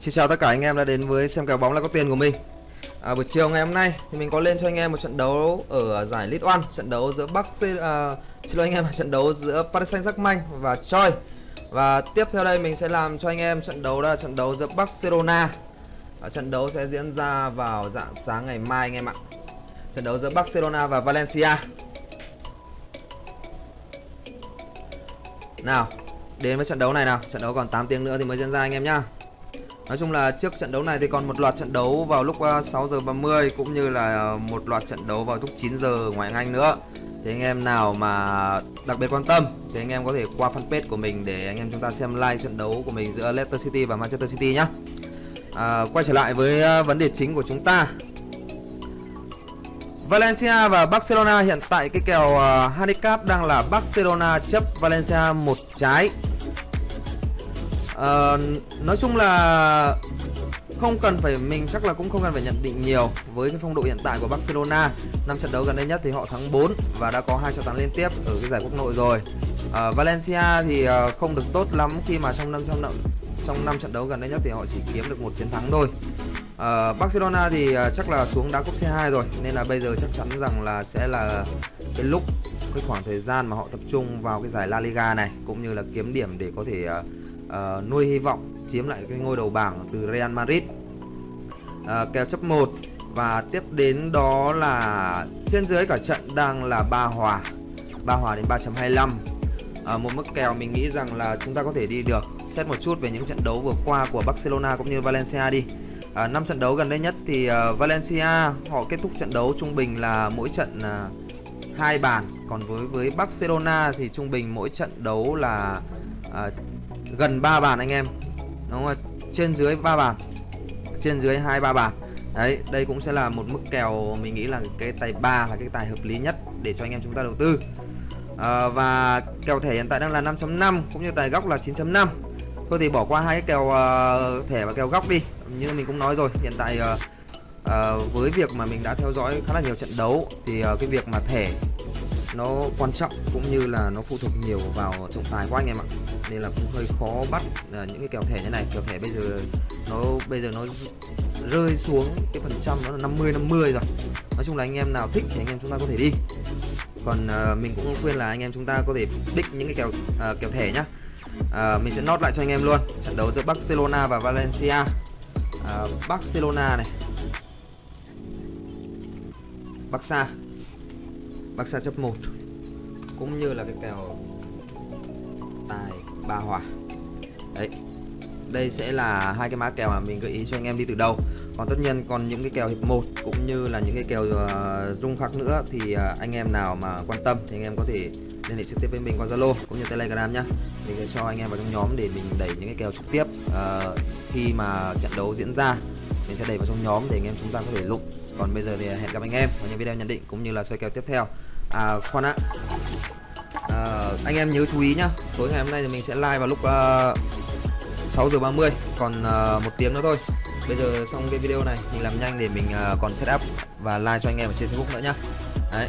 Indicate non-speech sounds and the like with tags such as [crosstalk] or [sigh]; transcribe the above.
Xin chào tất cả anh em đã đến với xem kèo bóng là có tiền của mình. À, Buổi chiều ngày hôm nay thì mình có lên cho anh em một trận đấu ở giải League One Trận đấu giữa Bắc C... À, xin lỗi anh em [laughs] trận đấu giữa Paris Saint-Germain và Choi Và tiếp theo đây mình sẽ làm cho anh em trận đấu đó là trận đấu giữa Barcelona. À, Trận đấu sẽ diễn ra vào dạng sáng ngày mai anh em ạ. Trận đấu giữa Barcelona và Valencia. Nào, đến với trận đấu này nào. Trận đấu còn 8 tiếng nữa thì mới diễn ra anh em nhá. Nói chung là trước trận đấu này thì còn một loạt trận đấu vào lúc ờ, 6 giờ 30 cũng như là ờ, một loạt trận đấu vào lúc 9 giờ ngoại Anh nữa. Thì anh em nào mà đặc biệt quan tâm thì anh em có thể qua fanpage của mình để anh em chúng ta xem live trận đấu của mình giữa Leicester City và Manchester City nhé. À, ờ, quay trở lại với vấn đề chính của chúng ta. Valencia và Barcelona hiện tại cái kèo uh, handicap đang là Barcelona chấp Valencia một trái Ờ, nói chung là không cần phải mình chắc là cũng không cần phải nhận định nhiều. Với cái phong độ hiện tại của Barcelona năm trận đấu gần đây nhất thì họ thắng 4 và đã có hai trận thắng liên tiếp ở cái giải quốc nội rồi. Uh, Valencia thì uh, không được tốt lắm khi mà trong năm trong trong năm trận đấu gần đây nhất thì họ chỉ kiếm được một chiến thắng thôi. Uh, Barcelona thì uh, chắc là xuống đá cúp C2 rồi nên là bây giờ chắc chắn rằng là sẽ là cái lúc cái khoảng thời gian mà họ tập trung vào cái giải La Liga này cũng như là kiếm điểm để có thể uh, uh, nuôi hy vọng chiếm lại cái ngôi đầu bảng từ Real Madrid. Uh, kèo chấp 1 và tiếp đến đó là trên dưới cả trận đang là ba hòa. Ba hòa đến 3.25 à, ờ, một mức kèo mình nghĩ rằng là chúng ta có thể đi được. Xét một chút về những trận đấu vừa qua của Barcelona cũng như Valencia đi. À, 5 trận đấu gần đây nhất thì uh, Valencia họ kết thúc trận đấu trung bình là mỗi trận uh, hai bàn. Còn với với Barcelona thì trung bình mỗi trận đấu là uh, gần 3 bàn anh em. Đúng không trên dưới 3 bàn. Trên dưới hai ba bàn. Đấy đây cũng sẽ là một mức kèo mình nghĩ là cái tài 3 là cái tài hợp lý nhất để cho anh em chúng ta đầu tư. À, và kèo thẻ hiện tại đang là 5.5 cũng như tài góc là 9.5 thôi thì bỏ qua hai cái kèo uh, thẻ và kèo góc đi. Như mình cũng nói rồi hiện tại uh, uh, với việc mà mình đã theo dõi khá là nhiều trận đấu thì uh, cái việc mà thẻ nó quan trọng cũng như là nó phụ thuộc nhiều vào trọng tài của anh em ạ. Nên là cũng hơi khó bắt à, những cái kèo thẻ như này. Kèo thẻ bây giờ nó bây giờ nó rơi xuống cái phần trăm nó là 50 50 rồi. Nói chung là anh em nào thích thì anh em chúng ta có thể đi. Còn uh, mình cũng khuyên là anh em chúng ta có thể pick những cái kèo uh, kèo thẻ nhá. Uh, mình sẽ nốt lại cho anh em luôn. Trận đấu giữa Barcelona và Valencia. Uh, Barcelona này. Barca. Barca chấp 1 cũng như là cái kèo tài ba hòa. Đấy đây sẽ là hai cái mã kèo mà mình gợi ý cho anh em đi từ đầu. Còn tất nhiên còn những cái kèo hiệp 1 cũng như là những cái kèo uh, rung khắc nữa thì uh, anh em nào mà quan tâm thì anh em có thể liên hệ trực tiếp với mình qua Zalo cũng như Telegram nhá. Mình sẽ cho anh em vào trong nhóm để mình đẩy những cái kèo trực tiếp uh, khi mà trận đấu diễn ra. Mình sẽ đẩy vào trong nhóm để anh em chúng ta có thể lụng còn bây giờ thì à, hẹn gặp anh em ở những video nhận định cũng như là soi kèo tiếp theo. À khoan ạ. À, anh em nhớ chú ý nhá tối ngày hôm nay thì mình sẽ live vào lúc ờ, uh, 6 giờ 30 còn uh, một tiếng nữa thôi. Bây giờ xong cái video này mình làm nhanh để mình uh, còn setup và like cho anh em ở trên Facebook nữa nhá. Đấy.